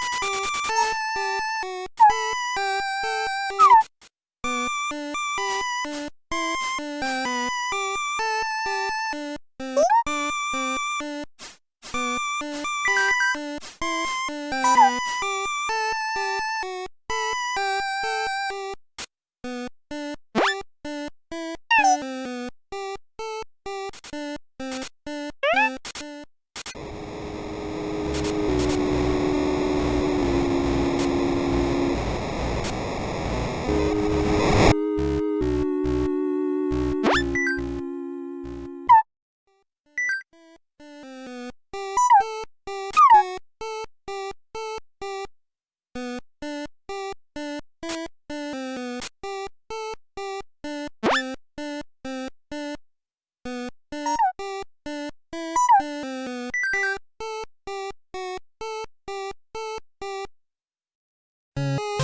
Thank you. Música